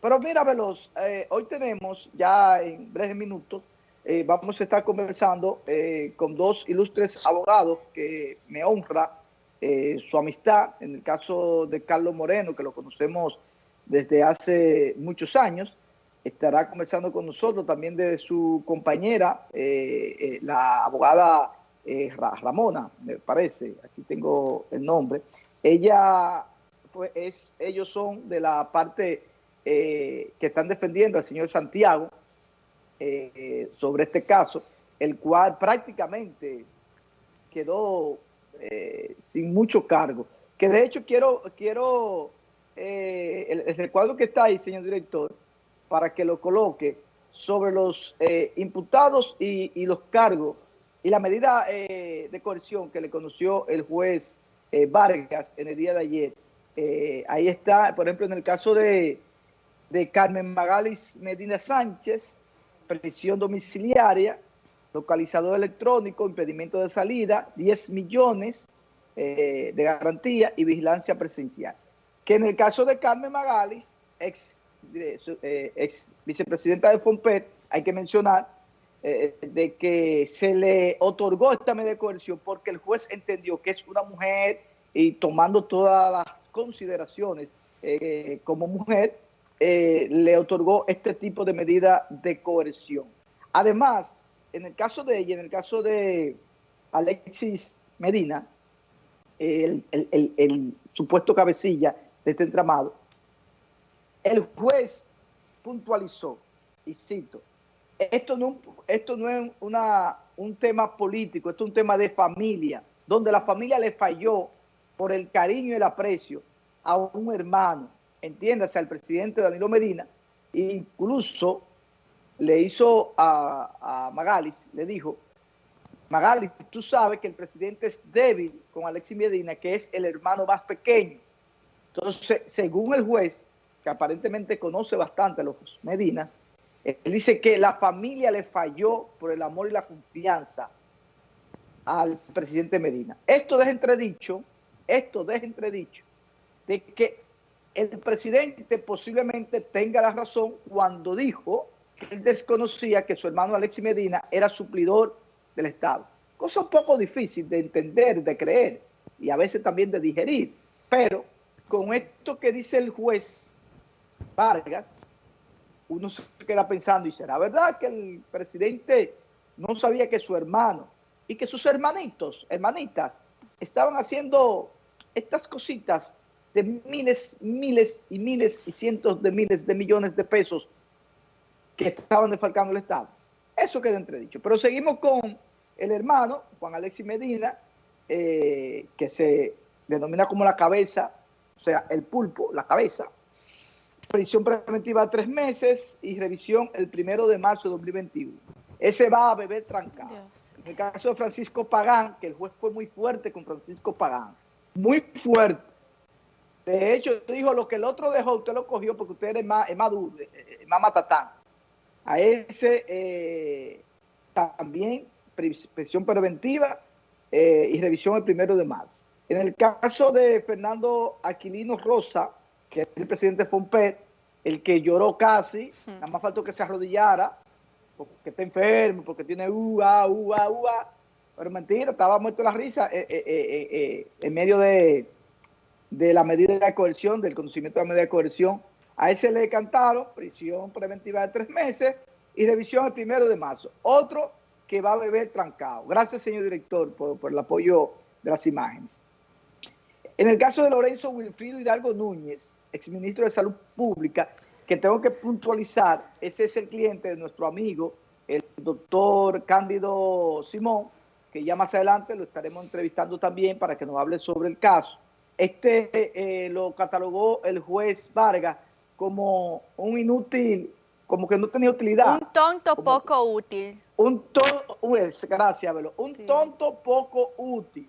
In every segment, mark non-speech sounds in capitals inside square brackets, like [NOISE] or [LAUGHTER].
Pero mira, Veloz, eh, hoy tenemos ya en breves minutos, eh, vamos a estar conversando eh, con dos ilustres abogados que me honra su amistad. En el caso de Carlos Moreno, que lo conocemos desde hace muchos años, estará conversando con nosotros también de su compañera, la abogada Ramona, me parece, aquí tengo el nombre. Ella, pues, es, ellos son de la parte eh, que están defendiendo al señor Santiago eh, sobre este caso, el cual prácticamente quedó eh, sin mucho cargo. Que de hecho quiero, quiero el, el, recuadro que está ahí, señor director, para que lo coloque sobre los imputados y, y, los cargos y la medida de coerción que le conoció el juez Vargas en el día de ayer. ahí está, por ejemplo, en el caso de de Carmen Magalis Medina Sánchez, prisión domiciliaria, localizador electrónico, impedimento de salida, 10 millones eh, de garantía y vigilancia presencial. Que en el caso de Carmen Magalis, ex, eh, vicepresidenta de FOMPET, hay que mencionar eh, de que se le otorgó esta medida de coerción porque el juez entendió que es una mujer y tomando todas las consideraciones como mujer, eh, le otorgó este tipo de medida de coerción. Además, en el caso de ella, en el caso de Alexis Medina, el, supuesto cabecilla de este entramado, el juez puntualizó, y cito, esto no, es una, un tema político, esto es un tema de familia, donde la familia le falló por el cariño y el aprecio a un hermano, entiéndase al presidente Danilo Medina, incluso le hizo a, a Magalis, le dijo, Magalis, tú sabes que el presidente es débil con Alexis Medina, que es el hermano más pequeño. Entonces, según el juez, que aparentemente conoce bastante a los Medinas, él dice que la familia le falló por el amor y la confianza al presidente Medina. Esto deja entredicho, esto deja entredicho de que el presidente posiblemente tenga la razón cuando dijo que él desconocía que su hermano Alexis Medina era suplidor del Estado. Cosa un poco difícil de entender, de creer y a veces también de digerir. Pero con esto que dice el juez Vargas, uno se queda pensando y será verdad que el presidente no sabía que su hermano y que sus hermanitos, hermanitas, estaban haciendo estas cositas de miles, miles y miles y cientos de miles de millones de pesos que estaban defalcando el Estado. Eso queda entredicho. Pero seguimos con el hermano, Juan Alexis Medina, eh, que se denomina como la cabeza, o sea, el pulpo, la cabeza. Prisión preventiva tres meses y revisión el primero de marzo de 2021. Ese va a beber trancado. En el caso de Francisco Pagán, que el juez fue muy fuerte con Francisco Pagán, muy fuerte de hecho, dijo, lo que el otro dejó, usted lo cogió porque usted es más, es más duro, más matatán. A ese eh, también prisión preventiva eh, y revisión el primero de marzo. En el caso de Fernando Aquilino Rosa, que es el presidente de FOMPET, el que lloró casi, nada más faltó que se arrodillara, porque está enfermo, porque tiene uva, uva, uva. Pero mentira, estaba muerto la risa eh, en medio de de la medida de coerción, del conocimiento de la medida de coerción. A ese le cantaron prisión preventiva de tres meses y revisión el primero de marzo. Otro que va a beber trancado. Gracias, señor director, por, el apoyo de las imágenes. En el caso de Lorenzo Wilfrido Hidalgo Núñez, exministro de Salud Pública, que tengo que puntualizar, ese es el cliente de nuestro amigo, el doctor Cándido Simón, que ya más adelante lo estaremos entrevistando también para que nos hable sobre el caso este eh, lo catalogó el juez Vargas como un inútil, como que no tenía utilidad. Un tonto poco útil. Un tonto, gracias, Velo, un tonto poco útil.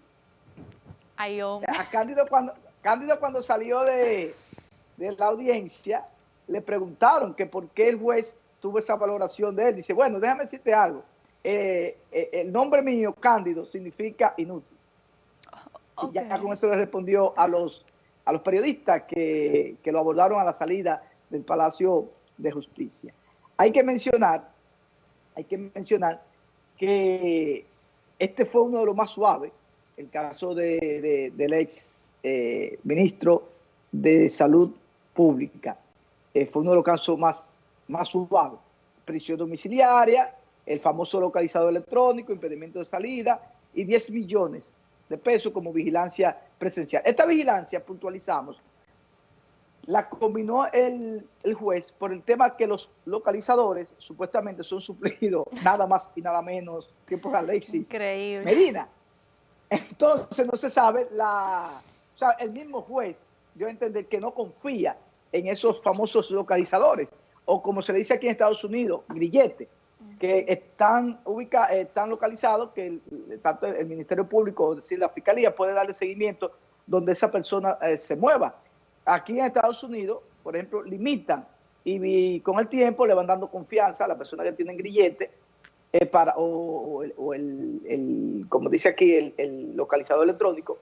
Ay. A Cándido cuando, Cándido cuando salió de, la audiencia, le preguntaron que por qué el juez tuvo esa valoración de él. Dice, bueno, déjame decirte algo. Eh, eh, el nombre mío, Cándido, significa inútil. Y ya con eso le respondió a los, a los periodistas que, lo abordaron a la salida del Palacio de Justicia. Hay que mencionar, hay que mencionar que este fue uno de los más suaves, el caso del ex eh, ministro de Salud Pública. Eh, fue uno de los casos más, más suaves. Prisión domiciliaria, el famoso localizador electrónico, impedimento de salida y 10 millones de pesos como vigilancia presencial. Esta vigilancia, puntualizamos, la combinó el, juez por el tema que los localizadores supuestamente son suplidos [LAUGHS] nada más y nada menos que por Alexis Increíble. Medina. Entonces no se sabe la... O sea, el mismo juez dio a entender que no confía en esos famosos localizadores, o como se le dice aquí en Estados Unidos, grillete, que están ubicados, están localizados, que el, tanto el Ministerio Público, es decir, la Fiscalía puede darle seguimiento donde esa persona eh, se mueva. Aquí en Estados Unidos, por ejemplo, limitan y, con el tiempo le van dando confianza a la persona que tienen grillete eh, para, o, el, como dice aquí, el, localizador electrónico,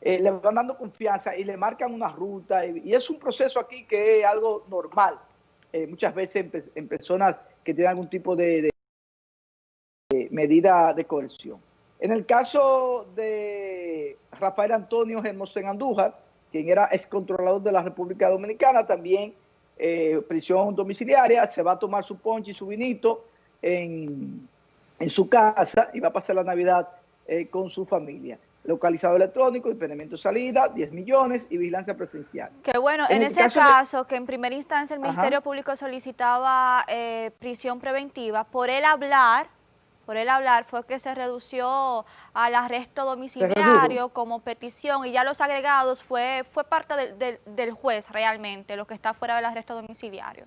eh, le van dando confianza y le marcan una ruta y, es un proceso aquí que es algo normal, muchas veces en, personas que tienen algún tipo de, medida de coerción. En el caso de Rafael Antonio Hermosén Andújar, quien era excontrolador de la República Dominicana, también eh, prisión domiciliaria, se va a tomar su ponche y su vinito en, su casa y va a pasar la Navidad eh, con su familia. Localizado electrónico, impedimento de salida, 10 millones y vigilancia presencial. Qué bueno, en, ese caso, que en primera instancia el Ministerio Público solicitaba eh, prisión preventiva, por él hablar por el hablar fue que se redució al arresto domiciliario como petición y ya los agregados fue, fue parte del juez realmente, lo que está fuera del arresto domiciliario.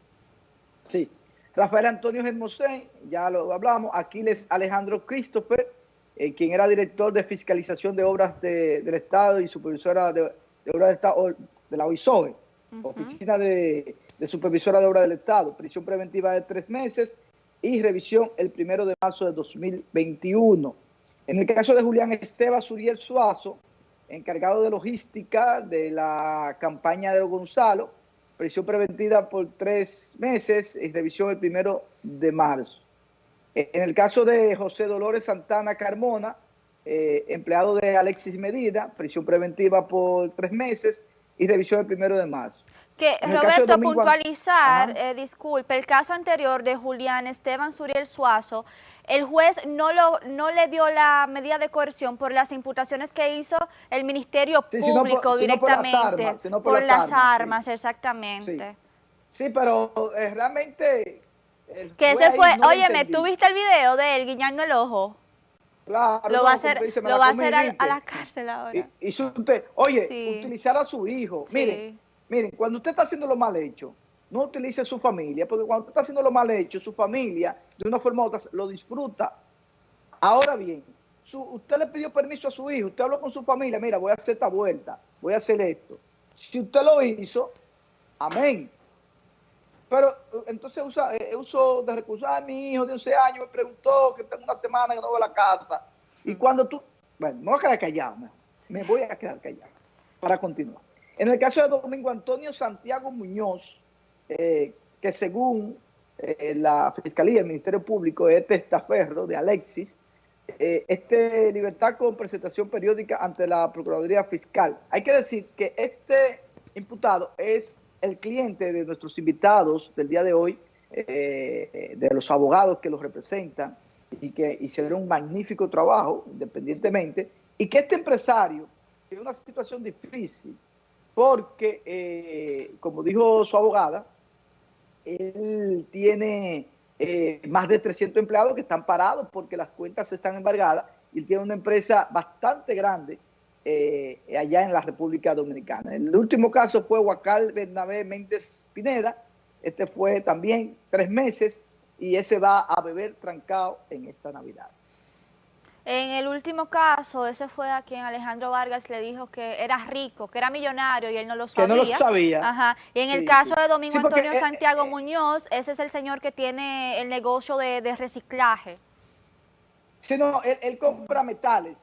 Sí. Rafael Antonio Germosén, ya lo hablamos, Aquiles Alejandro Christopher, eh, quien era director de fiscalización de obras del Estado y supervisora de, obras del Estado de la OISOE, Oficina de, de Supervisora de Obras del Estado, prisión preventiva de tres meses, y revisión el primero de marzo de 2021. En el caso de Julián Esteban Suriel Suazo, encargado de logística de la campaña de Gonzalo, prisión preventiva por tres meses y revisión el primero de marzo. En el caso de José Dolores Santana Carmona, eh, empleado de Alexis Medida, prisión preventiva por tres meses y revisión el primero de marzo. Que Roberto, puntualizar, eh, disculpe, el caso anterior de Julián Esteban Suriel Suazo, el juez no, lo, no le dio la medida de coerción por las imputaciones que hizo el Ministerio Público directamente. por las armas, exactamente. Sí, pero eh, realmente... Que ese fue, oye, ¿me tuviste el video de él guiñando el ojo? Claro, lo va a hacer, lo va a, hacer a, la cárcel ahora. Y, usted, oye, utilizar a su hijo. Mire, Miren, cuando usted está haciendo lo mal hecho, no utilice su familia, porque cuando usted está haciendo lo mal hecho, su familia, de una forma u otra, lo disfruta. Ahora bien, usted le pidió permiso a su hijo, usted habló con su familia, mira, voy a hacer esta vuelta, voy a hacer esto. Si usted lo hizo, amén. Pero entonces usa, eh, uso de recursos, a mi hijo de 11 años me preguntó que tengo una semana que no voy a la casa. Y cuando tú, bueno, me voy a quedar callado, me voy a quedar callado para continuar. En el caso de Domingo Antonio Santiago Muñoz, eh, que según eh, la Fiscalía, el Ministerio Público, es testaferro de Alexis, eh, este libertad con presentación periódica ante la Procuraduría Fiscal. Hay que decir que este imputado es el cliente de nuestros invitados del día de hoy, de los abogados que los representan y que hicieron un magnífico trabajo independientemente, y que este empresario tiene una situación difícil, porque, eh, como dijo su abogada, él tiene eh, más de 300 empleados que están parados porque las cuentas están embargadas y tiene una empresa bastante grande eh, allá en la República Dominicana. El último caso fue Huacal Bernabé Méndez Pineda, este fue también tres meses y ese va a beber trancado en esta Navidad. En el último caso, ese fue a quien Alejandro Vargas le dijo que era rico, que era millonario y él no lo sabía. Que no lo sabía. Ajá. Y en el caso de Domingo Antonio eh, Santiago eh, Muñoz, ese es el señor que tiene el negocio de, reciclaje. Sí, no, él, compra metales.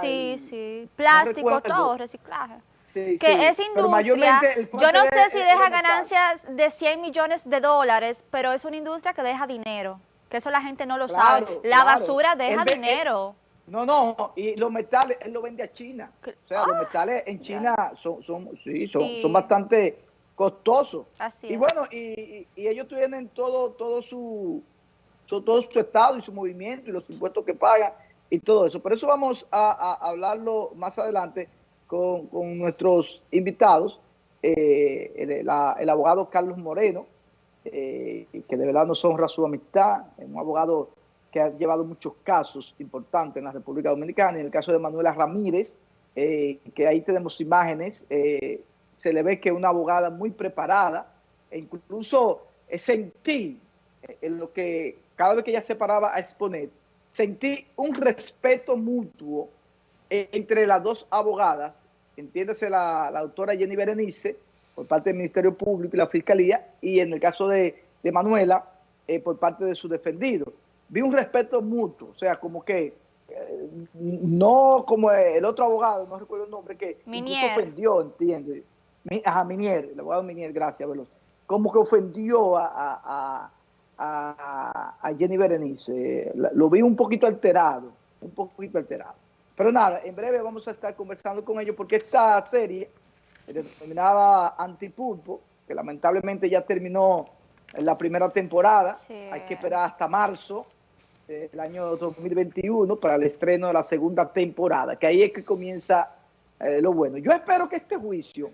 sí, sí. Plástico, todo, reciclaje. que es industria, yo no sé si deja ganancias de 100 millones de dólares, pero es una industria que deja dinero, que eso la gente no lo sabe. La basura deja dinero. no, no, y los metales, él lo vende a China. O sea, los ¡Ah! metales en China son, son, sí, son, son bastante costosos. Así y bueno, y, ellos tienen todo, todo su, todo su estado y su movimiento y los impuestos que pagan y todo eso. Por eso vamos a hablarlo más adelante con, nuestros invitados, eh, el, abogado Carlos Moreno, eh, que de verdad nos honra su amistad, un abogado que ha llevado muchos casos importantes en la República Dominicana, en el caso de Manuela Ramírez, eh, que ahí tenemos imágenes, se le ve que es una abogada muy preparada, e incluso sentí en lo que cada vez que ella se paraba a exponer, sentí un respeto mutuo entre las dos abogadas, entiéndase la, la doctora Jenny Berenice, por parte del Ministerio Público y la Fiscalía, y en el caso de, Manuela, eh, por parte de su defendido. Vi un respeto mutuo, o sea, como que eh, no como el otro abogado, no recuerdo el nombre, que Minier. ofendió, entiende. Ajá, Minier, el abogado Minier, gracias, Veloz. Como que ofendió a, a, a Jenny Berenice. Lo vi un poquito alterado, un poquito alterado. Pero nada, en breve vamos a estar conversando con ellos porque esta serie, denominada Antipulpo, que lamentablemente ya terminó en la primera temporada, hay que esperar hasta marzo del año 2021 para el estreno de la segunda temporada, que ahí es que comienza eh, lo bueno. Yo espero que este juicio,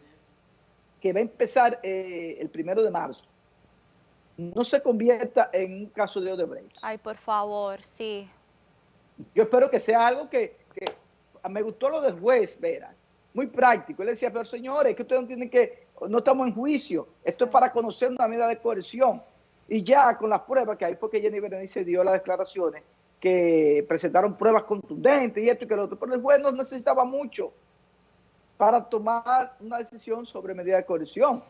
que va a empezar eh, el primero de marzo, no se convierta en un caso de Odebrecht. Ay, por favor, sí. Yo espero que sea algo que me gustó lo del juez, Veras, muy práctico. Él decía, pero señores, que ustedes no tienen que, no estamos en juicio, esto es para conocer una medida de coerción. Y ya con las pruebas, que ahí fue que Jenny Berenice dio las declaraciones, que presentaron pruebas contundentes y esto y que lo otro, pero el juez no necesitaba mucho para tomar una decisión sobre medida de coerción,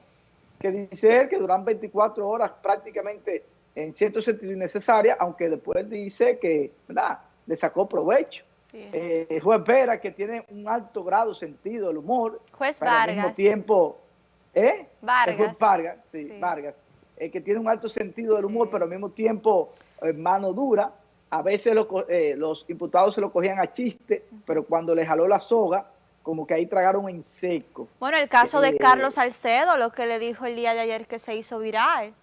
que dice él que duran 24 horas prácticamente en cierto sentido innecesaria, aunque después dice que ¿verdad? le sacó provecho. Eh, juez Vera, que tiene un alto grado sentido del humor. Juez Vargas. Al mismo tiempo, ¿eh? Vargas. juez Vargas, sí, Vargas. Eh, que tiene un alto sentido del humor, pero al mismo tiempo eh, mano dura. A veces los imputados se lo cogían a chiste, pero cuando le jaló la soga, como que ahí tragaron en seco. Bueno, el caso de Carlos Salcedo, lo que le dijo el día de ayer que se hizo viral.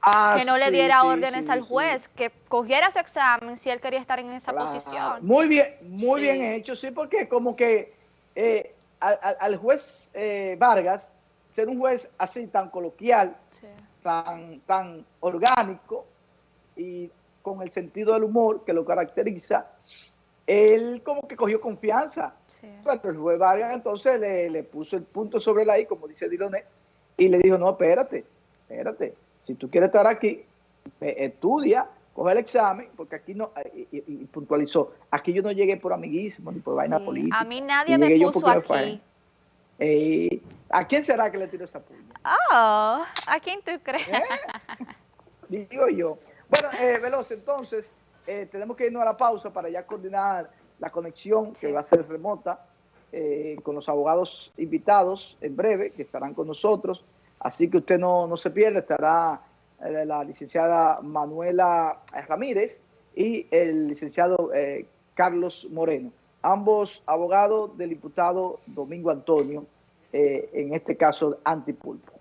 Ah, que no le diera órdenes al juez, que cogiera su examen si él quería estar en esa posición. Muy bien, muy bien hecho, sí, porque como que eh, al, juez eh, Vargas, ser un juez así tan coloquial, tan, tan orgánico y con el sentido del humor que lo caracteriza, él como que cogió confianza. Pero el juez Vargas entonces le, le, puso el punto sobre la I, como dice Dilonet, y le dijo, no, espérate, espérate, si tú quieres estar aquí, estudia, coge el examen, porque aquí no, eh, y, puntualizó, aquí yo no llegué por amiguismo ni por vaina política. A mí nadie me puso aquí. Eh, ¿A quién será que le tiró esa puña? Oh, ¿a quién tú crees? ¿Eh? [LAUGHS] Digo yo. Bueno, eh, Veloz, entonces, tenemos que irnos a la pausa para ya coordinar la conexión, que va a ser remota, con los abogados invitados en breve, que estarán con nosotros. Así que usted no, se pierde, estará eh, la licenciada Manuela Ramírez y el licenciado eh, Carlos Moreno, ambos abogados del diputado Domingo Antonio, eh, en este caso antipulpo.